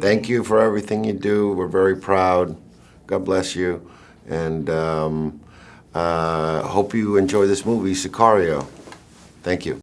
Thank you for everything you do. We're very proud. God bless you. And um, uh, hope you enjoy this movie, Sicario. Thank you.